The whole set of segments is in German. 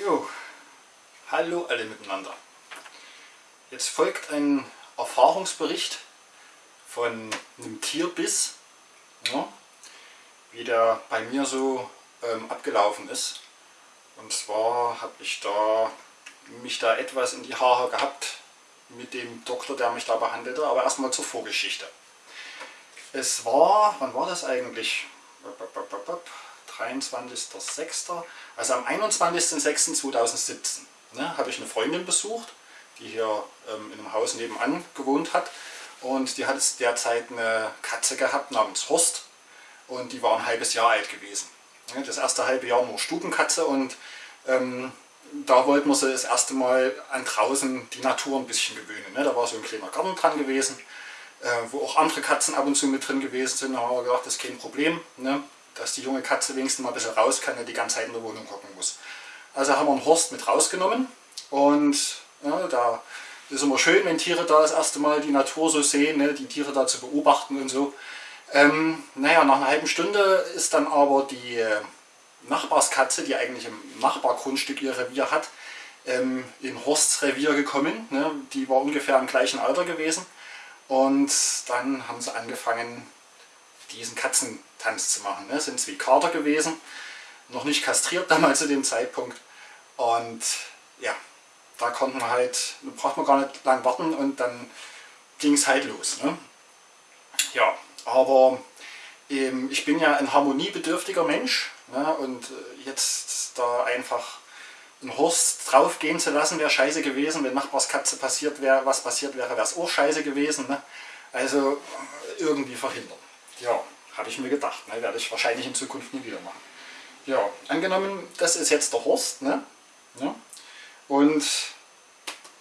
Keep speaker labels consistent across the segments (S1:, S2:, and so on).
S1: Jo, hallo alle miteinander. Jetzt folgt ein Erfahrungsbericht von einem Tierbiss, ja, wie der bei mir so ähm, abgelaufen ist. Und zwar habe ich da mich da etwas in die Haare gehabt mit dem Doktor, der mich da behandelte, aber erstmal zur Vorgeschichte. Es war, wann war das eigentlich? 23.06. Also am 21.06.2017 ne, habe ich eine Freundin besucht, die hier ähm, in einem Haus nebenan gewohnt hat. Und die hat es derzeit eine Katze gehabt namens Horst und die war ein halbes Jahr alt gewesen. Das erste halbe Jahr nur Stubenkatze und ähm, da wollten wir sie das erste Mal an draußen die Natur ein bisschen gewöhnen. Ne? Da war so ein kleiner Garten dran gewesen, äh, wo auch andere Katzen ab und zu mit drin gewesen sind. Da haben wir gedacht, das ist kein Problem, ne? Dass die junge Katze wenigstens mal ein bisschen raus kann und die ganze Zeit in der Wohnung hocken muss. Also haben wir einen Horst mit rausgenommen und ja, da ist immer schön, wenn Tiere da das erste Mal die Natur so sehen, ne? die Tiere da zu beobachten und so. Ähm, naja, nach einer halben Stunde ist dann aber die äh, Nachbarskatze, die eigentlich im Nachbargrundstück ihr Revier hat, ähm, in Horsts Revier gekommen. Ne? Die war ungefähr im gleichen Alter gewesen. Und dann haben sie angefangen, diesen Katzentanz zu machen. Ne? Sind zwei Kater gewesen, noch nicht kastriert damals zu dem Zeitpunkt. Und ja, da konnten wir halt, da braucht man gar nicht lang warten und dann ging es halt los. Ne? Ja, aber ähm, ich bin ja ein harmoniebedürftiger Mensch Ne? Und äh, jetzt da einfach einen Horst draufgehen zu lassen, wäre scheiße gewesen. Wenn Nachbarskatze passiert wäre, was passiert wäre, wäre es auch scheiße gewesen. Ne? Also äh, irgendwie verhindern. Ja, habe ich mir gedacht. Ne? Werde ich wahrscheinlich in Zukunft nie wieder machen. Ja, angenommen, das ist jetzt der Horst. Ne? Ja. Und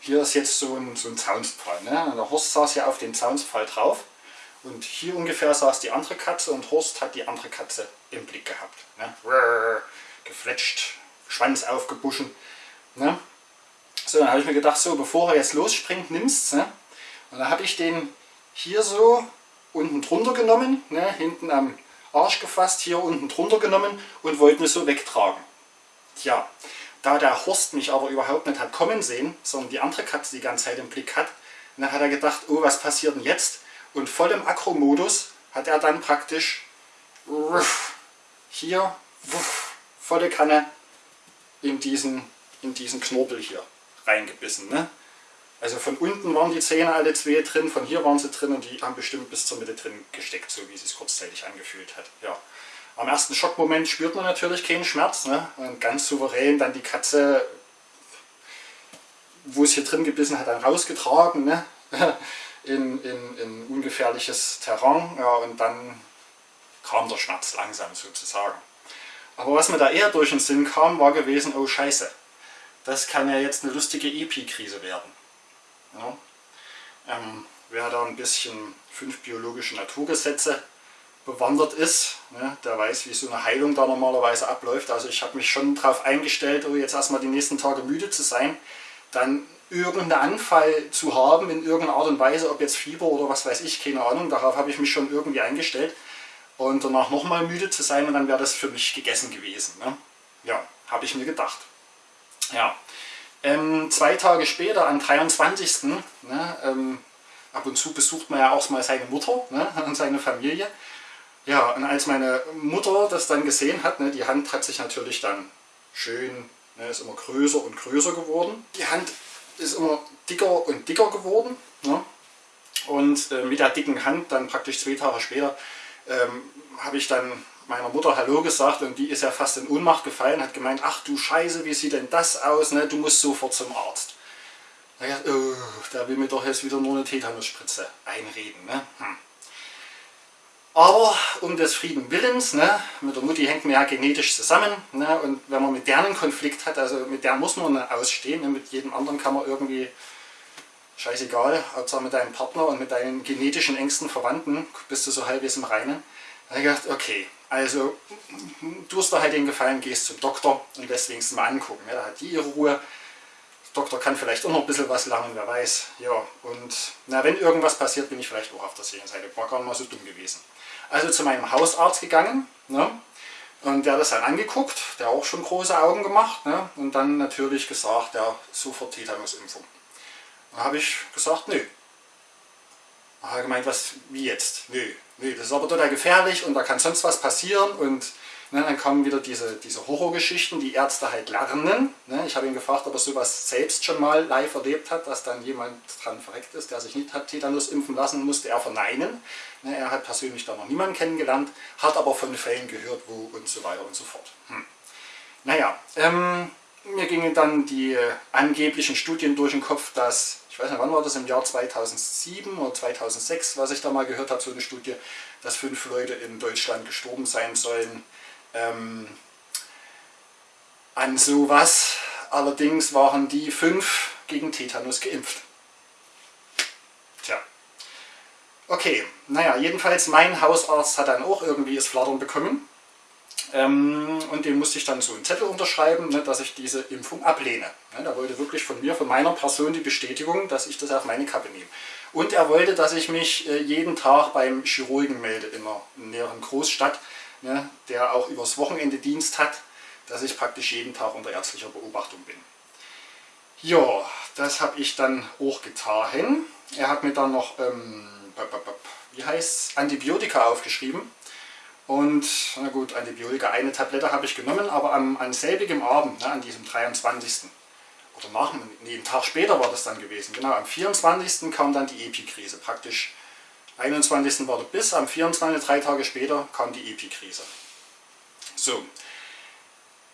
S1: hier ist jetzt so ein, so ein Zaunspfahl. Ne? Der Horst saß ja auf den Zaunspfahl drauf. Und hier ungefähr saß die andere Katze und Horst hat die andere Katze im Blick gehabt. Ne? Gefletscht, Schwanz aufgebuschen. Ne? So, dann habe ich mir gedacht, so bevor er jetzt losspringt, nimmst ne? Und dann habe ich den hier so unten drunter genommen, ne? hinten am Arsch gefasst, hier unten drunter genommen und wollte ihn so wegtragen. Tja, da der Horst mich aber überhaupt nicht hat kommen sehen, sondern die andere Katze die ganze Zeit im Blick hat, dann hat er gedacht, oh, was passiert denn jetzt? Und voll im Akro-Modus hat er dann praktisch hier volle Kanne in diesen, in diesen Knorpel hier reingebissen. Ne? Also von unten waren die Zähne alle zwei drin, von hier waren sie drin und die haben bestimmt bis zur Mitte drin gesteckt, so wie es sich kurzzeitig angefühlt hat. Ja. Am ersten Schockmoment spürt man natürlich keinen Schmerz. Ne? Und ganz souverän dann die Katze, wo es hier drin gebissen hat, dann rausgetragen. Ne? in, in, in ungefährliches Terrain ja, und dann kam der Schmerz langsam sozusagen. Aber was mir da eher durch den Sinn kam, war gewesen, oh scheiße, das kann ja jetzt eine lustige Epi-Krise werden. Ja. Ähm, wer da ein bisschen fünf biologische Naturgesetze bewandert ist, ne, der weiß, wie so eine Heilung da normalerweise abläuft. Also ich habe mich schon darauf eingestellt, oh, jetzt erstmal die nächsten Tage müde zu sein, dann irgendeinen Anfall zu haben in irgendeiner Art und Weise, ob jetzt Fieber oder was weiß ich, keine Ahnung, darauf habe ich mich schon irgendwie eingestellt und danach nochmal müde zu sein und dann wäre das für mich gegessen gewesen. Ne? Ja, habe ich mir gedacht. Ja, ähm, zwei Tage später, am 23. Ne, ähm, ab und zu besucht man ja auch mal seine Mutter ne, und seine Familie. Ja, und als meine Mutter das dann gesehen hat, ne, die Hand hat sich natürlich dann schön, ne, ist immer größer und größer geworden. Die Hand ist immer dicker und dicker geworden. Ne? Und äh, mit der dicken Hand, dann praktisch zwei Tage später, ähm, habe ich dann meiner Mutter Hallo gesagt und die ist ja fast in Ohnmacht gefallen, hat gemeint, ach du Scheiße, wie sieht denn das aus, ne? du musst sofort zum Arzt. Naja, oh, der will mir doch jetzt wieder nur eine Tetanusspritze einreden. Ne? Hm. Aber um des Frieden Willens, ne, mit der Mutti hängt man ja genetisch zusammen ne, und wenn man mit der einen Konflikt hat, also mit der muss man ausstehen, ne, mit jedem anderen kann man irgendwie, scheißegal, Hauptsache mit deinem Partner und mit deinen genetischen engsten Verwandten bist du so halbwegs im Reinen. Da habe ich gedacht, okay, also du hast da halt den Gefallen, gehst zum Doktor und deswegen mal angucken. Ja, da hat die ihre Ruhe. Der Doktor kann vielleicht auch noch ein bisschen was lernen, wer weiß. Ja, und na, wenn irgendwas passiert, bin ich vielleicht auch auf der Seite. War gar nicht mal so dumm gewesen. Also zu meinem Hausarzt gegangen. Ne? Und der hat das dann angeguckt, der auch schon große Augen gemacht ne? und dann natürlich gesagt, ja, sofort Tetanusimpfung. Dann habe ich gesagt, nö. Dann hat er gemeint, was, wie jetzt? Nö, nö, das ist aber total gefährlich und da kann sonst was passieren und Ne, dann kommen wieder diese, diese Horrorgeschichten, die Ärzte halt lernen. Ne, ich habe ihn gefragt, ob er sowas selbst schon mal live erlebt hat, dass dann jemand dran verreckt ist, der sich nicht hat Tetanus impfen lassen, musste er verneinen. Ne, er hat persönlich da noch niemanden kennengelernt, hat aber von Fällen gehört, wo und so weiter und so fort. Hm. Naja, ähm, mir gingen dann die äh, angeblichen Studien durch den Kopf, dass, ich weiß nicht, wann war das, im Jahr 2007 oder 2006, was ich da mal gehört habe, so eine Studie, dass fünf Leute in Deutschland gestorben sein sollen, ähm, an sowas. Allerdings waren die fünf gegen Tetanus geimpft. Tja. Okay, naja, jedenfalls mein Hausarzt hat dann auch irgendwie das Flattern bekommen. Ähm, und dem musste ich dann so einen Zettel unterschreiben, ne, dass ich diese Impfung ablehne. Ne, er wollte wirklich von mir, von meiner Person die Bestätigung, dass ich das auf meine Kappe nehme. Und er wollte, dass ich mich äh, jeden Tag beim Chirurgen melde in einer näheren Großstadt, ne, der auch übers Wochenende Dienst hat, dass ich praktisch jeden Tag unter ärztlicher Beobachtung bin. Ja, das habe ich dann auch getan. Er hat mir dann noch, ähm, wie heißt Antibiotika aufgeschrieben. Und, na gut, Antibiotika, eine Tablette habe ich genommen, aber am, an selbigem Abend, ne, an diesem 23. Oder nach, nee, einen Tag später war das dann gewesen, genau, am 24. kam dann die Epikrise, praktisch 21. war der Biss, am 24. drei Tage später kam die Epikrise. So,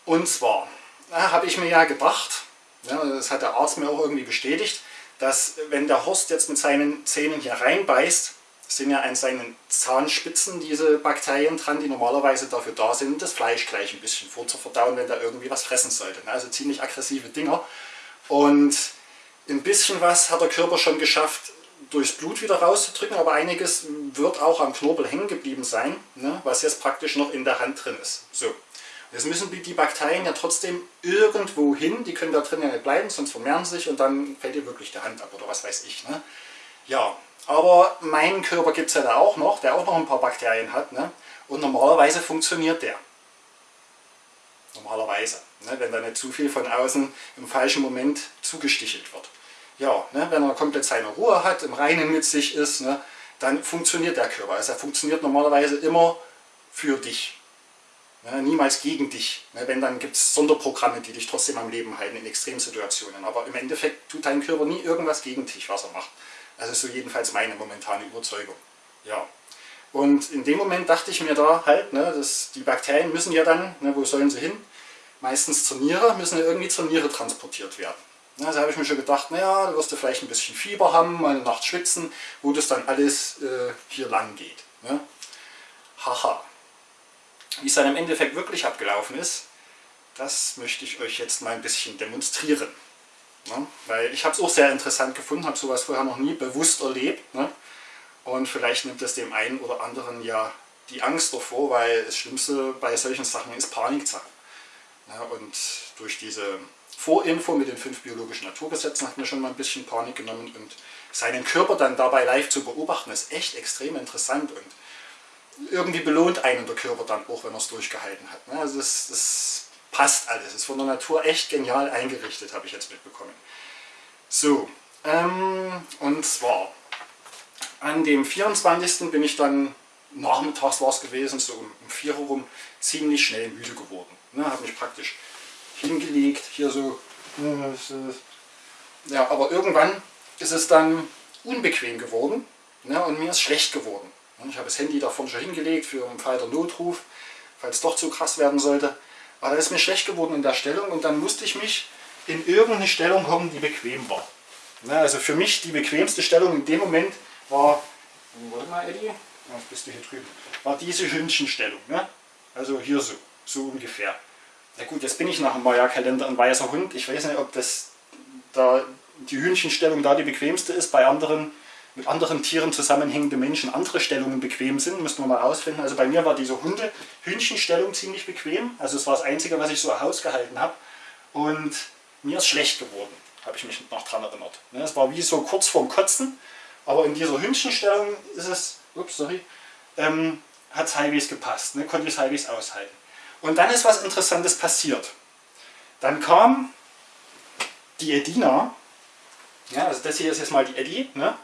S1: und zwar habe ich mir ja gedacht, ja, das hat der Arzt mir auch irgendwie bestätigt, dass wenn der Horst jetzt mit seinen Zähnen hier reinbeißt, sind ja an seinen Zahnspitzen diese Bakterien dran, die normalerweise dafür da sind, das Fleisch gleich ein bisschen vorzuverdauen, wenn da irgendwie was fressen sollte. Also ziemlich aggressive Dinger. Und ein bisschen was hat der Körper schon geschafft, durchs Blut wieder rauszudrücken, aber einiges wird auch am Knorpel hängen geblieben sein, ne, was jetzt praktisch noch in der Hand drin ist. So. Jetzt müssen die Bakterien ja trotzdem irgendwo hin, die können da drin ja nicht bleiben, sonst vermehren sie sich und dann fällt dir wirklich die Hand ab oder was weiß ich. Ne? Ja, aber meinen Körper gibt es ja da auch noch, der auch noch ein paar Bakterien hat ne? und normalerweise funktioniert der. Normalerweise, ne? wenn da nicht zu viel von außen im falschen Moment zugestichelt wird ja, ne, wenn er komplett seine Ruhe hat, im Reinen mit sich ist, ne, dann funktioniert der Körper. Also er funktioniert normalerweise immer für dich. Ne, niemals gegen dich. Ne, wenn, dann gibt es Sonderprogramme, die dich trotzdem am Leben halten in Extremsituationen. Aber im Endeffekt tut dein Körper nie irgendwas gegen dich, was er macht. Ist so jedenfalls meine momentane Überzeugung. Ja. Und in dem Moment dachte ich mir da halt, ne, dass die Bakterien müssen ja dann, ne, wo sollen sie hin? Meistens zur Niere, müssen ja irgendwie zur Niere transportiert werden. Also habe ich mir schon gedacht, naja, da wirst du vielleicht ein bisschen Fieber haben, mal eine Nacht schwitzen, wo das dann alles äh, hier lang geht. Ne? Haha. Wie es dann im Endeffekt wirklich abgelaufen ist, das möchte ich euch jetzt mal ein bisschen demonstrieren. Ne? Weil ich habe es auch sehr interessant gefunden, habe sowas vorher noch nie bewusst erlebt. Ne? Und vielleicht nimmt es dem einen oder anderen ja die Angst davor, weil das Schlimmste bei solchen Sachen ist Paniksache. Ne? Und durch diese Vorinfo mit den fünf biologischen Naturgesetzen hat mir schon mal ein bisschen Panik genommen und seinen Körper dann dabei live zu beobachten, ist echt extrem interessant und irgendwie belohnt einen der Körper dann auch, wenn er es durchgehalten hat. Ne? Also das, das passt alles, ist von der Natur echt genial eingerichtet, habe ich jetzt mitbekommen. So, ähm, und zwar an dem 24. bin ich dann, nachmittags war es gewesen, so um, um 4 Uhr rum, ziemlich schnell müde geworden. Ne? Habe mich praktisch hingelegt, hier so. Ja, aber irgendwann ist es dann unbequem geworden ne, und mir ist schlecht geworden. Ich habe das Handy davon schon hingelegt für einen Fall der Notruf, falls es doch zu krass werden sollte. Aber da ist mir schlecht geworden in der Stellung und dann musste ich mich in irgendeine Stellung kommen, die bequem war. Ne, also für mich die bequemste Stellung in dem Moment war, warte mal Eddie, was bist du hier drüben, war diese Hündchenstellung. Ne? Also hier so, so ungefähr. Na gut, jetzt bin ich nach dem Maya-Kalender ein weißer Hund. Ich weiß nicht, ob das da die Hühnchenstellung da die bequemste ist. Bei anderen, mit anderen Tieren zusammenhängende Menschen andere Stellungen bequem sind. Müssen wir mal rausfinden. Also bei mir war diese Hunde-Hühnchenstellung ziemlich bequem. Also es war das Einzige, was ich so ausgehalten habe. Und mir ist schlecht geworden, habe ich mich noch daran erinnert. Ne, es war wie so kurz vorm Kotzen. Aber in dieser Hühnchenstellung ist es, ups, sorry, ähm, hat es halbwegs gepasst. Ne, konnte ich es halbwegs aushalten. Und dann ist was Interessantes passiert. Dann kam die Edina, ja, also das hier ist jetzt mal die Eddie, ne,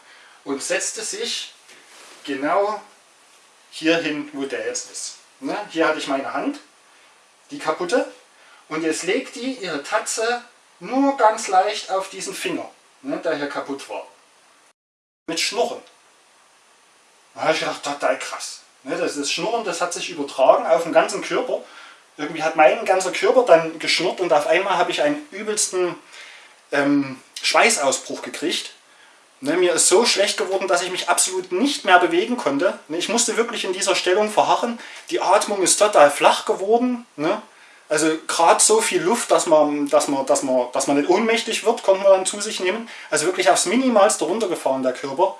S1: und setzte sich genau hier hin, wo der jetzt ist. Ne? Hier hatte ich meine Hand, die kaputte, und jetzt legt die ihre Tatze nur ganz leicht auf diesen Finger, ne, der hier kaputt war. Mit Schnurren. Da habe ich gedacht, total krass. Ne, das ist Schnurren, das hat sich übertragen auf den ganzen Körper. Irgendwie hat mein ganzer Körper dann geschnurrt und auf einmal habe ich einen übelsten ähm, Schweißausbruch gekriegt. Ne, mir ist so schlecht geworden, dass ich mich absolut nicht mehr bewegen konnte. Ne, ich musste wirklich in dieser Stellung verharren. Die Atmung ist total flach geworden. Ne? Also gerade so viel Luft, dass man, dass, man, dass, man, dass man nicht ohnmächtig wird, konnte man dann zu sich nehmen. Also wirklich aufs Minimalste runtergefahren, der Körper.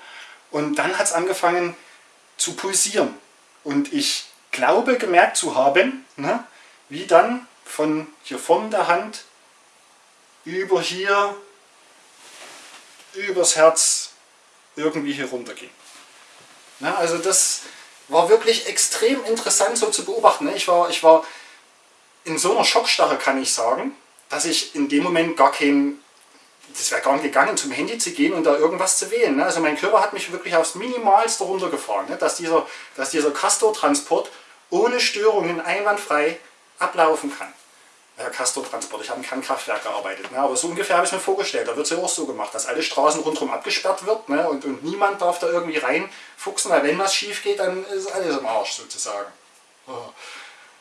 S1: Und dann hat es angefangen zu pulsieren. Und ich glaube gemerkt zu haben, ne, wie dann von hier vorne der Hand über hier übers Herz irgendwie hier runter ging. Ja, also das war wirklich extrem interessant so zu beobachten. Ich war, ich war in so einer Schockstarre, kann ich sagen, dass ich in dem Moment gar kein, das wäre gar nicht gegangen, zum Handy zu gehen und da irgendwas zu wählen. Also mein Körper hat mich wirklich aufs Minimalste runtergefahren, dass dieser, dass dieser Castor-Transport ohne Störungen einwandfrei ablaufen kann Castor-Transport. Ich habe im Kernkraftwerk gearbeitet. Ne? Aber so ungefähr habe ich mir vorgestellt. Da wird es ja auch so gemacht, dass alle Straßen rundherum abgesperrt wird ne? und, und niemand darf da irgendwie reinfuchsen, weil wenn was schief geht, dann ist alles im Arsch sozusagen. Oh.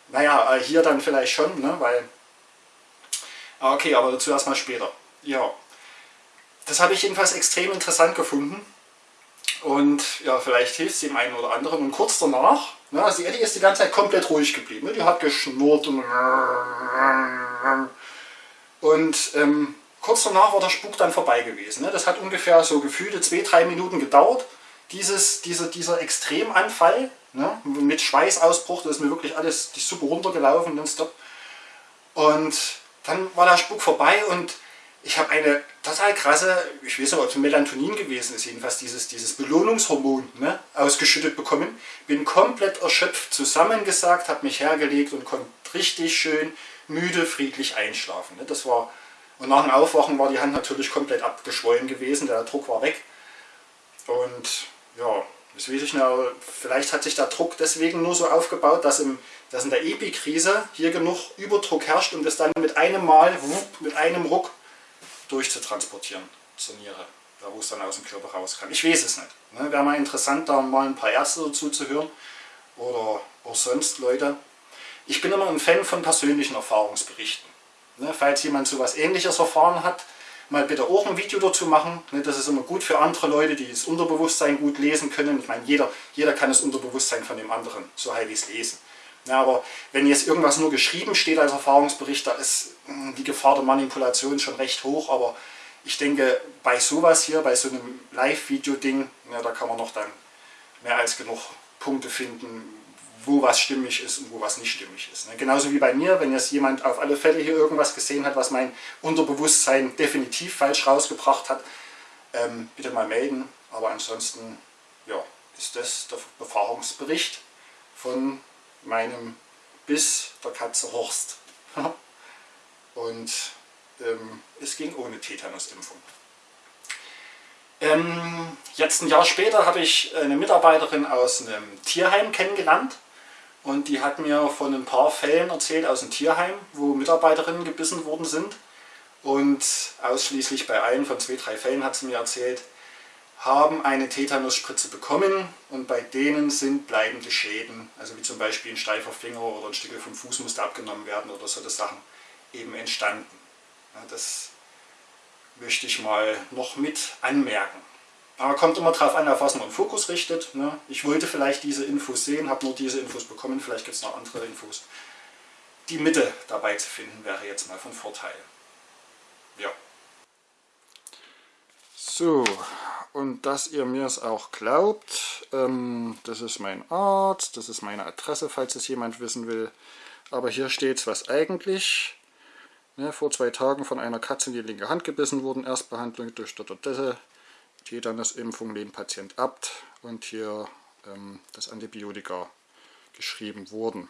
S1: Naja, äh, hier dann vielleicht schon, ne? weil... Ah, okay, aber dazu erstmal später. Ja, das habe ich jedenfalls extrem interessant gefunden. Und ja, vielleicht hilft es dem einen oder anderen. Und kurz danach, ne, also die Eddie ist die ganze Zeit komplett ruhig geblieben. Ne? Die hat geschnurrt und... Und ähm, kurz danach war der Spuk dann vorbei gewesen. Ne? Das hat ungefähr so gefühlte zwei, drei Minuten gedauert. Dieses, dieser, dieser Extremanfall ne? mit Schweißausbruch, das ist mir wirklich alles die Suppe runtergelaufen. Und dann war der Spuk vorbei und ich habe eine total krasse, ich weiß nicht, ob es Melatonin gewesen ist, jedenfalls dieses, dieses Belohnungshormon ne, ausgeschüttet bekommen. Bin komplett erschöpft zusammengesagt, habe mich hergelegt und konnte richtig schön müde, friedlich einschlafen. Ne. Das war, und nach dem Aufwachen war die Hand natürlich komplett abgeschwollen gewesen, der Druck war weg. Und ja, das weiß ich nicht, vielleicht hat sich der Druck deswegen nur so aufgebaut, dass, im, dass in der Epikrise hier genug Überdruck herrscht und es dann mit einem Mal, mit einem Ruck durchzutransportieren zur Niere, da wo es dann aus dem Körper raus kann. Ich weiß es nicht. Ne? Wäre mal interessant, da mal ein paar Ärzte dazu zu hören oder auch sonst Leute. Ich bin immer ein Fan von persönlichen Erfahrungsberichten. Ne? Falls jemand so etwas ähnliches erfahren hat, mal bitte auch ein Video dazu machen. Ne? Das ist immer gut für andere Leute, die das Unterbewusstsein gut lesen können. Ich meine, jeder, jeder kann das Unterbewusstsein von dem anderen so halbwegs lesen. Ja, aber wenn jetzt irgendwas nur geschrieben steht als Erfahrungsbericht, da ist hm, die Gefahr der Manipulation schon recht hoch. Aber ich denke, bei sowas hier, bei so einem Live-Video-Ding, ja, da kann man noch dann mehr als genug Punkte finden, wo was stimmig ist und wo was nicht stimmig ist. Ne? Genauso wie bei mir, wenn jetzt jemand auf alle Fälle hier irgendwas gesehen hat, was mein Unterbewusstsein definitiv falsch rausgebracht hat, ähm, bitte mal melden. Aber ansonsten ja, ist das der Erfahrungsbericht von meinem Biss der Katze Horst. Und ähm, es ging ohne Tetanusimpfung. Ähm, jetzt ein Jahr später habe ich eine Mitarbeiterin aus einem Tierheim kennengelernt und die hat mir von ein paar Fällen erzählt aus dem Tierheim, wo Mitarbeiterinnen gebissen worden sind und ausschließlich bei allen von zwei, drei Fällen hat sie mir erzählt, haben eine Tetanusspritze bekommen und bei denen sind bleibende Schäden, also wie zum Beispiel ein steifer Finger oder ein Stück vom Fuß musste abgenommen werden oder solche Sachen, eben entstanden. Das möchte ich mal noch mit anmerken. Aber kommt immer darauf an, auf was man den Fokus richtet. Ne? Ich wollte vielleicht diese Infos sehen, habe nur diese Infos bekommen, vielleicht gibt es noch andere Infos. Die Mitte dabei zu finden wäre jetzt mal von Vorteil. Ja. So, und dass ihr mir es auch glaubt, ähm, das ist mein Arzt, das ist meine Adresse, falls es jemand wissen will. Aber hier steht es, was eigentlich ne, vor zwei Tagen von einer Katze in die linke Hand gebissen wurden, Erstbehandlung durch Dotodesse, Tetanus-Impfung lehnt Patient ab und hier ähm, das Antibiotika geschrieben wurden.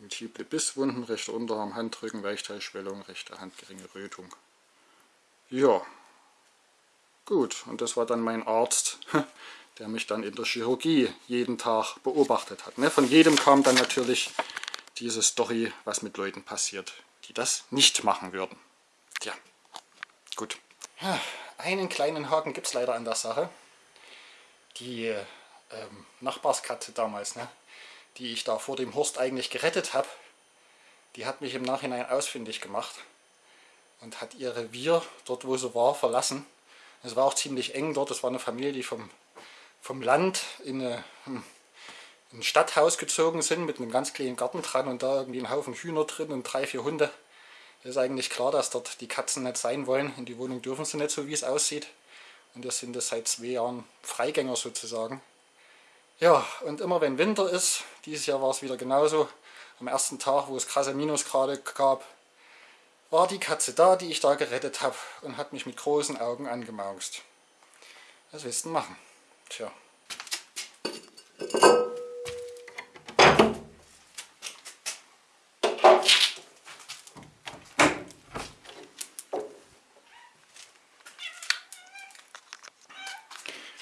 S1: Multiple Bisswunden, rechter Unterarm, Handrücken, Weichteilschwellung, rechte Hand, geringe Rötung. Ja, gut. Und das war dann mein Arzt, der mich dann in der Chirurgie jeden Tag beobachtet hat. Ne? Von jedem kam dann natürlich diese Story, was mit Leuten passiert, die das nicht machen würden. Tja, gut. Einen kleinen Haken gibt es leider an der Sache. Die ähm, Nachbarskatze damals, ne, die ich da vor dem Horst eigentlich gerettet habe, die hat mich im Nachhinein ausfindig gemacht und hat ihr Revier, dort wo sie war, verlassen. Es war auch ziemlich eng dort, es war eine Familie, die vom, vom Land in, eine, hm, in ein Stadthaus gezogen sind mit einem ganz kleinen Garten dran und da irgendwie ein Haufen Hühner drin und drei, vier Hunde. Es ist eigentlich klar, dass dort die Katzen nicht sein wollen. In die Wohnung dürfen sie nicht, so wie es aussieht. Und das sind das seit zwei Jahren Freigänger sozusagen. Ja, und immer wenn Winter ist, dieses Jahr war es wieder genauso, am ersten Tag, wo es krasse Minusgrade gab, war die Katze da, die ich da gerettet habe und hat mich mit großen Augen angemaust. Was willst du machen? Tja.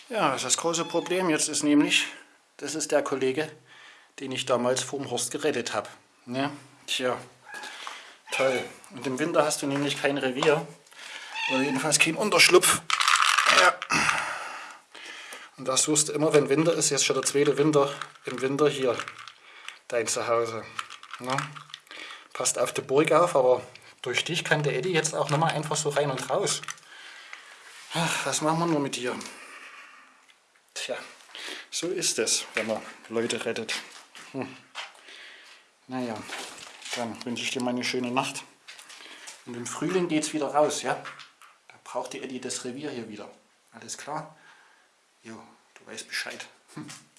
S1: Ja, das große Problem jetzt ist nämlich, das ist der Kollege, den ich damals vom Horst gerettet habe. Ja, tja, toll. Und im Winter hast du nämlich kein Revier, oder jedenfalls kein Unterschlupf. Ja. Und da suchst du immer, wenn Winter ist, jetzt schon der zweite Winter, im Winter hier dein Zuhause. Ja. Passt auf die Burg auf, aber durch dich kann der Eddie jetzt auch nochmal einfach so rein und raus. Ach, was machen wir nur mit dir? Tja, so ist es, wenn man Leute rettet. Hm. Naja, dann wünsche ich dir mal eine schöne Nacht. Und im Frühling geht es wieder raus, ja? Da braucht die Eddie das Revier hier wieder. Alles klar? Jo, du weißt Bescheid. Hm.